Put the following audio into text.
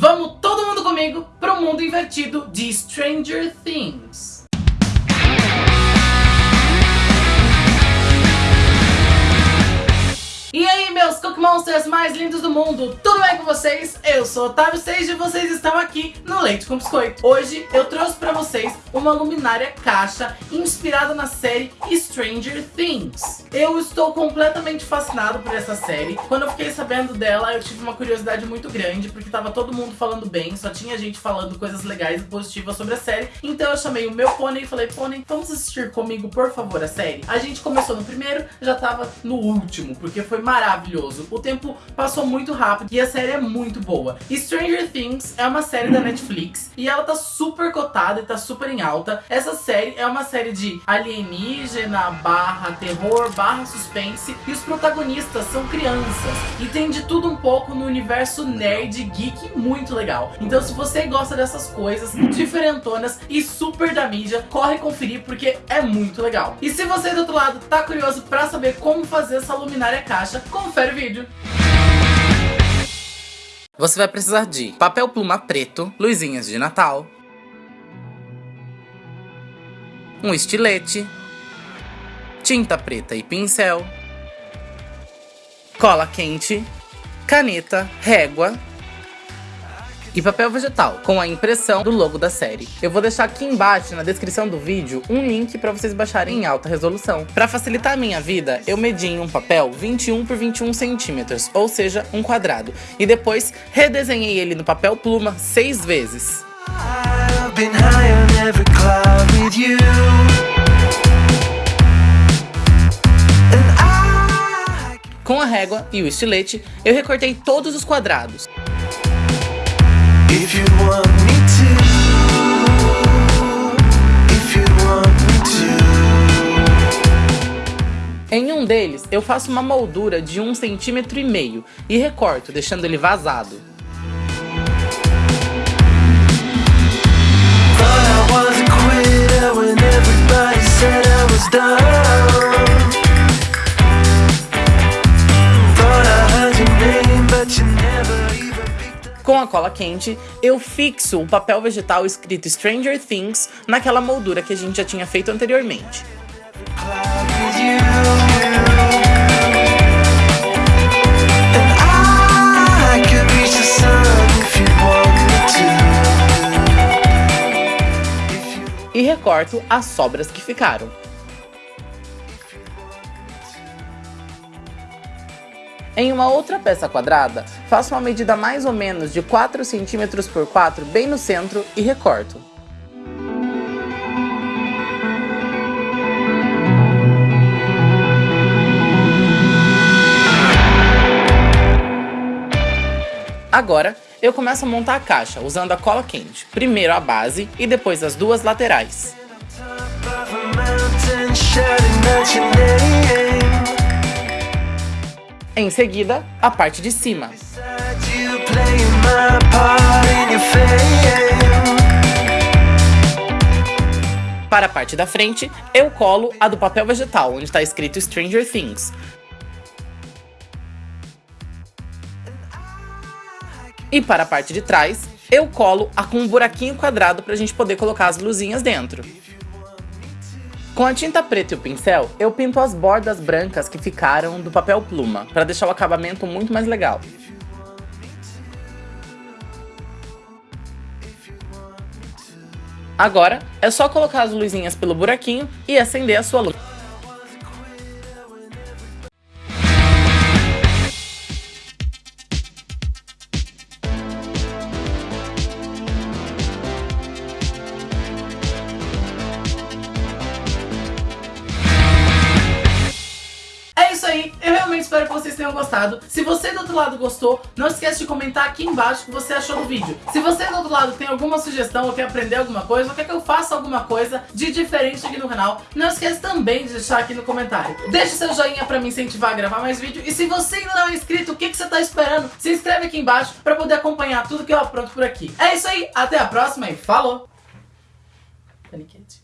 Vamos todo mundo comigo pro mundo invertido de Stranger Things. E aí, meus Cook Monsters mais lindos do mundo, tudo bem com vocês? Eu sou Otávio Seis e vocês estão aqui no Leite com Biscoito. Hoje eu trouxe pra vocês uma luminária caixa inspirada na série Stranger Things. Eu estou completamente fascinado por essa série. Quando eu fiquei sabendo dela, eu tive uma curiosidade muito grande, porque tava todo mundo falando bem, só tinha gente falando coisas legais e positivas sobre a série. Então eu chamei o meu pônei e falei, pônei, vamos assistir comigo, por favor, a série? A gente começou no primeiro, já tava no último, porque foi maravilhoso. O tempo passou muito rápido e a série é muito boa. Stranger Things é uma série da Netflix e ela tá super cotada e tá super em alta. Essa série é uma série de alienígena, barra terror, barra suspense e os protagonistas são crianças. E tem de tudo um pouco no universo nerd, geek muito legal. Então se você gosta dessas coisas diferentonas e super da mídia, corre conferir porque é muito legal. E se você do outro lado tá curioso pra saber como fazer essa luminária caixa, confere o vídeo. Você vai precisar de papel pluma preto, luzinhas de Natal, um estilete, tinta preta e pincel, cola quente, caneta, régua e papel vegetal, com a impressão do logo da série. Eu vou deixar aqui embaixo, na descrição do vídeo, um link para vocês baixarem em alta resolução. Para facilitar a minha vida, eu medi em um papel 21 por 21 centímetros, ou seja, um quadrado, e depois redesenhei ele no papel pluma seis vezes. Com a régua e o estilete, eu recortei todos os quadrados. Em um deles, eu faço uma moldura de um centímetro e meio e recorto, deixando ele vazado. Com a cola quente, eu fixo o papel vegetal escrito Stranger Things naquela moldura que a gente já tinha feito anteriormente. E recorto as sobras que ficaram. Em uma outra peça quadrada, faço uma medida mais ou menos de 4 cm por 4 bem no centro e recorto. Agora, eu começo a montar a caixa usando a cola quente, primeiro a base e depois as duas laterais. Em seguida, a parte de cima. Para a parte da frente, eu colo a do papel vegetal, onde está escrito Stranger Things. E para a parte de trás, eu colo a com um buraquinho quadrado para a gente poder colocar as luzinhas dentro. Com a tinta preta e o pincel, eu pinto as bordas brancas que ficaram do papel pluma, para deixar o acabamento muito mais legal. Agora, é só colocar as luzinhas pelo buraquinho e acender a sua luz. Aí, eu realmente espero que vocês tenham gostado. Se você do outro lado gostou, não esquece de comentar aqui embaixo o que você achou do vídeo. Se você do outro lado tem alguma sugestão ou quer aprender alguma coisa, ou quer que eu faça alguma coisa de diferente aqui no canal, não esquece também de deixar aqui no comentário. Deixe seu joinha pra me incentivar a gravar mais vídeo. E se você ainda não é inscrito, o que, que você tá esperando? Se inscreve aqui embaixo pra poder acompanhar tudo que eu apronto por aqui. É isso aí, até a próxima e falou! Paniquete.